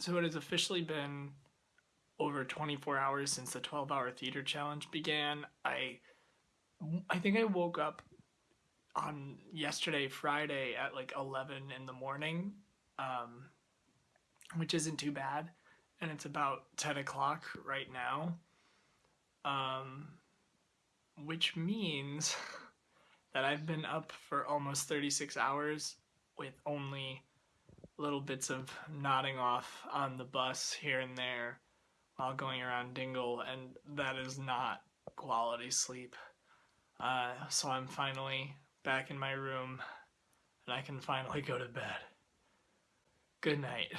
So it has officially been over 24 hours since the 12 hour theater challenge began. I I think I woke up on yesterday, Friday, at like 11 in the morning, um, which isn't too bad. And it's about 10 o'clock right now, um, which means that I've been up for almost 36 hours with only little bits of nodding off on the bus here and there while going around Dingle, and that is not quality sleep. Uh, so I'm finally back in my room and I can finally go to bed. Good night.